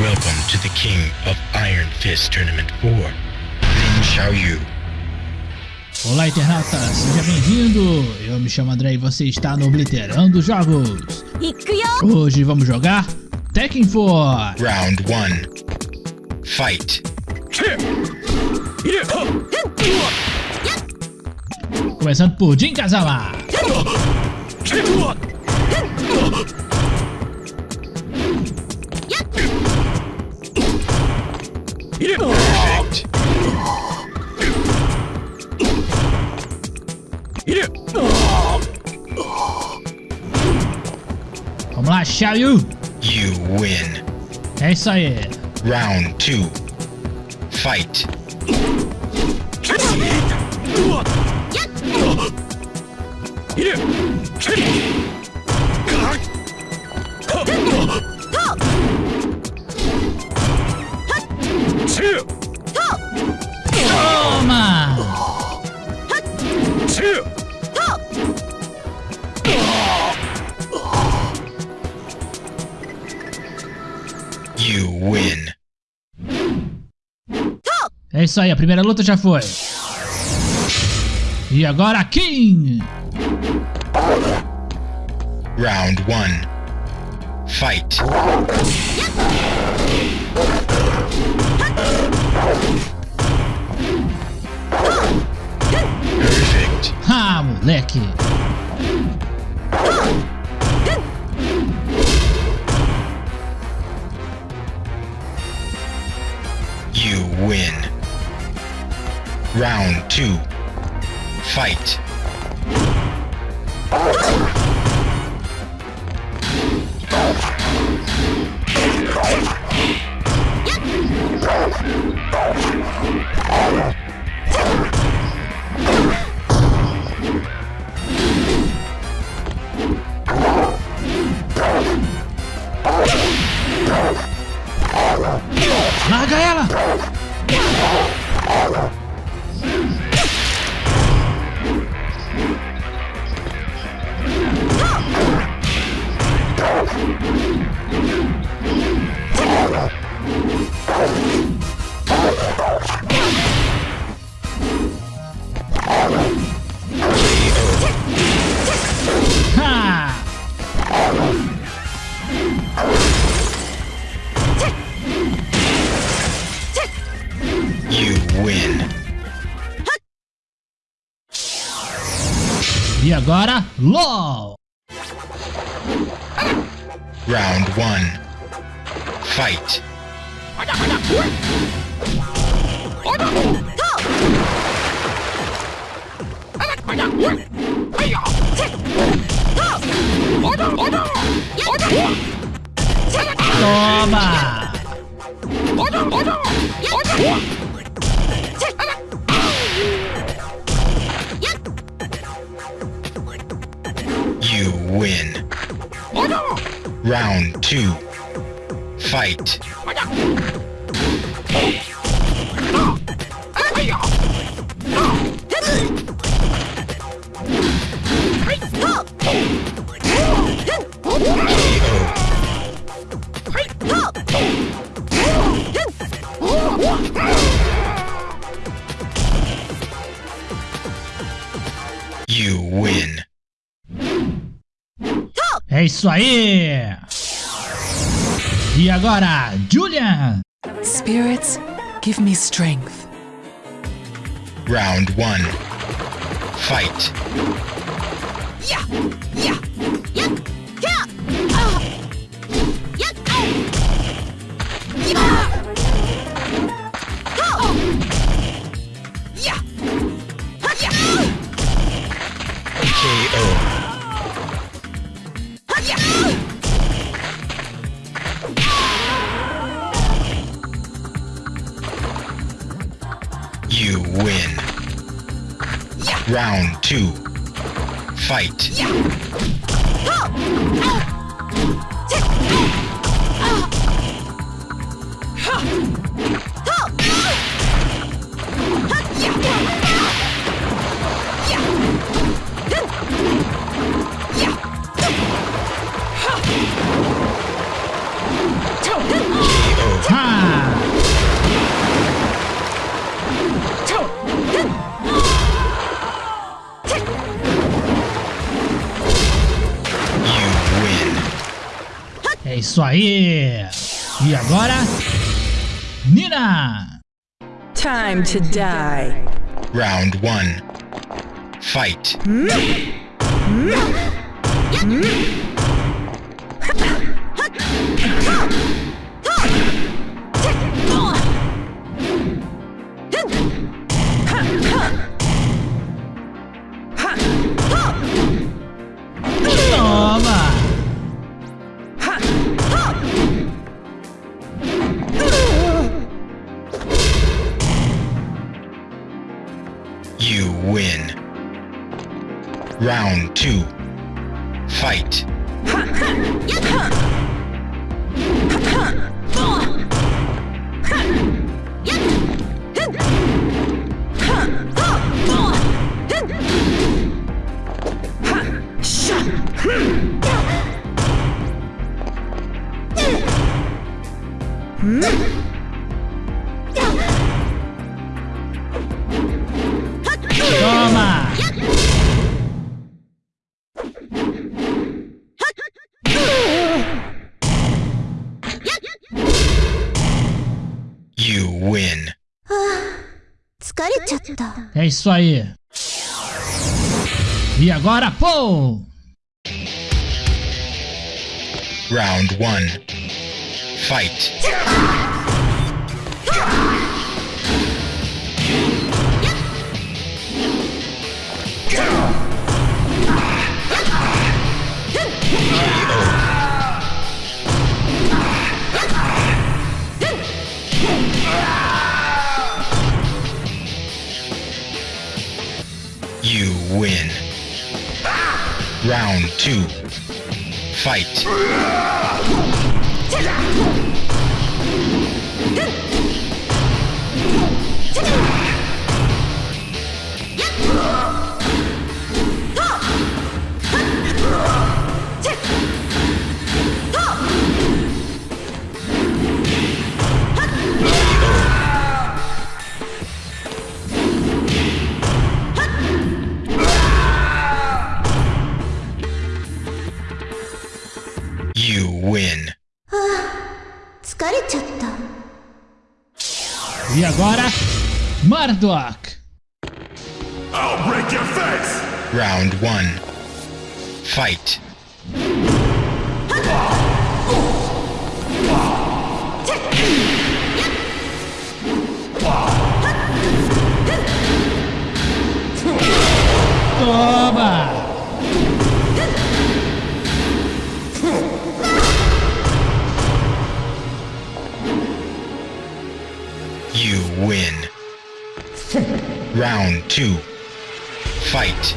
Welcome to the King of Iron Fist Tournament 4, Lin Xiaoyu. Olá, internauta, seja bem-vindo! Eu me chamo André e você está no Obliterando Jogos. Hoje vamos jogar Tekken 4. Round 1. Fight. Começando por Jin Kazama. Yeah. Perfect. I'm gonna you. You win. Yes, I am. Round two. Fight. Isso aí, a primeira luta já foi. E agora, King! Round 1. Fight. Perfect. Ha, moleque! two, fight. Agora, LOL! Round 1. Fight. Toma! Round 2. Fight. Isso aí! E agora, Julian! Spirits, give me strength. Round 1. Fight. KO. Ah. Round two. Fight. Yeah. Isso aí! E agora, Nina! Time to die. Round 1. Fight. Mm. Mm. Mm. two, fight. É isso aí. E agora, pô! Round 1. Fight. You win. Round 2. Fight. win. Ah, e agora, Murdoch. I'll break your face. Round 1. Fight. Fight.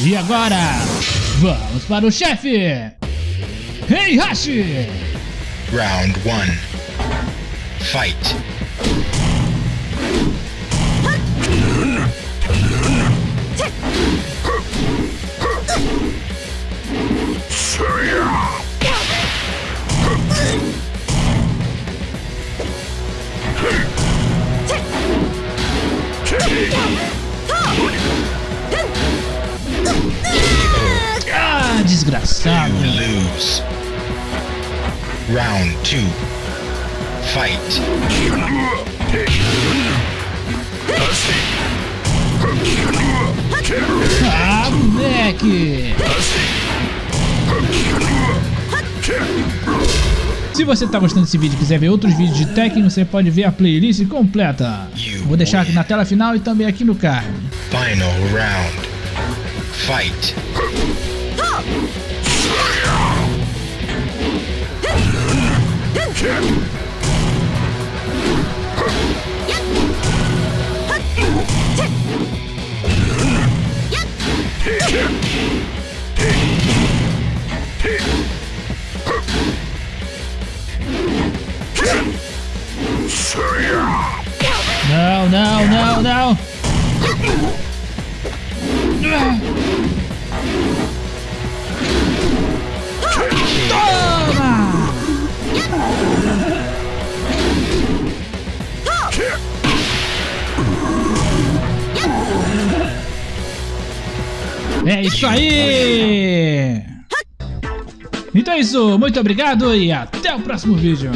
E agora, vamos para o chefe! Hey Hashi! Round 1. Fight. Round 2. Fight. Ah, moleque! Se você tá gostando desse vídeo e quiser ver outros vídeos de Tekken, você pode ver a playlist completa. Vou deixar aqui na tela final e também aqui no card. Final round. Fight. Yeah! É isso aí! Então é isso, muito obrigado e até o próximo vídeo.